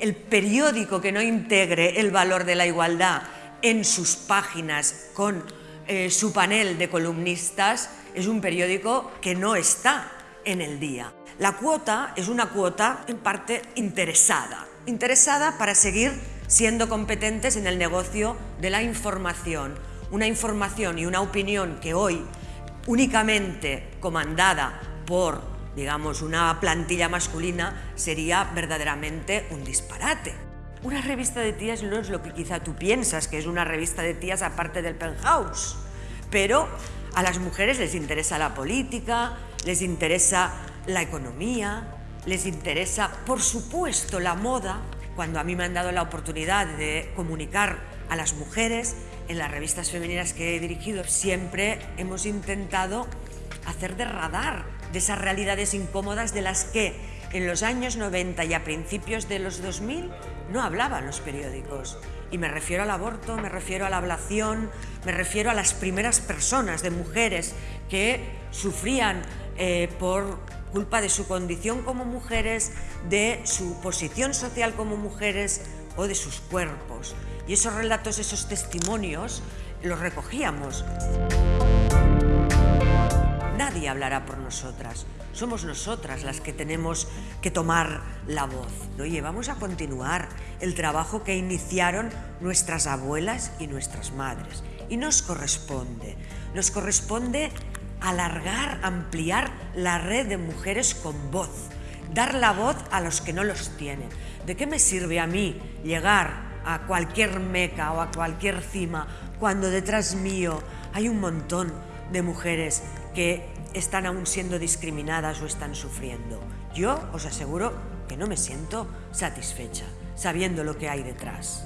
el periódico que no integre el valor de la igualdad en sus páginas con eh, su panel de columnistas es un periódico que no está en el día. La cuota es una cuota en parte interesada, interesada para seguir siendo competentes en el negocio de la información, una información y una opinión que hoy únicamente comandada por digamos, una plantilla masculina sería verdaderamente un disparate. Una revista de tías no es lo que quizá tú piensas, que es una revista de tías aparte del penthouse, pero a las mujeres les interesa la política, les interesa la economía, les interesa, por supuesto, la moda. Cuando a mí me han dado la oportunidad de comunicar a las mujeres en las revistas femeninas que he dirigido, siempre hemos intentado hacer de radar de esas realidades incómodas de las que en los años 90 y a principios de los 2000 no hablaban los periódicos. Y me refiero al aborto, me refiero a la ablación, me refiero a las primeras personas de mujeres que sufrían eh, por culpa de su condición como mujeres, de su posición social como mujeres o de sus cuerpos. Y esos relatos, esos testimonios, los recogíamos nadie hablará por nosotras. Somos nosotras las que tenemos que tomar la voz. Oye, vamos a continuar el trabajo que iniciaron nuestras abuelas y nuestras madres. Y nos corresponde, nos corresponde alargar, ampliar la red de mujeres con voz, dar la voz a los que no los tienen. ¿De qué me sirve a mí llegar a cualquier meca o a cualquier cima cuando detrás mío hay un montón de mujeres que están aún siendo discriminadas o están sufriendo. Yo os aseguro que no me siento satisfecha sabiendo lo que hay detrás.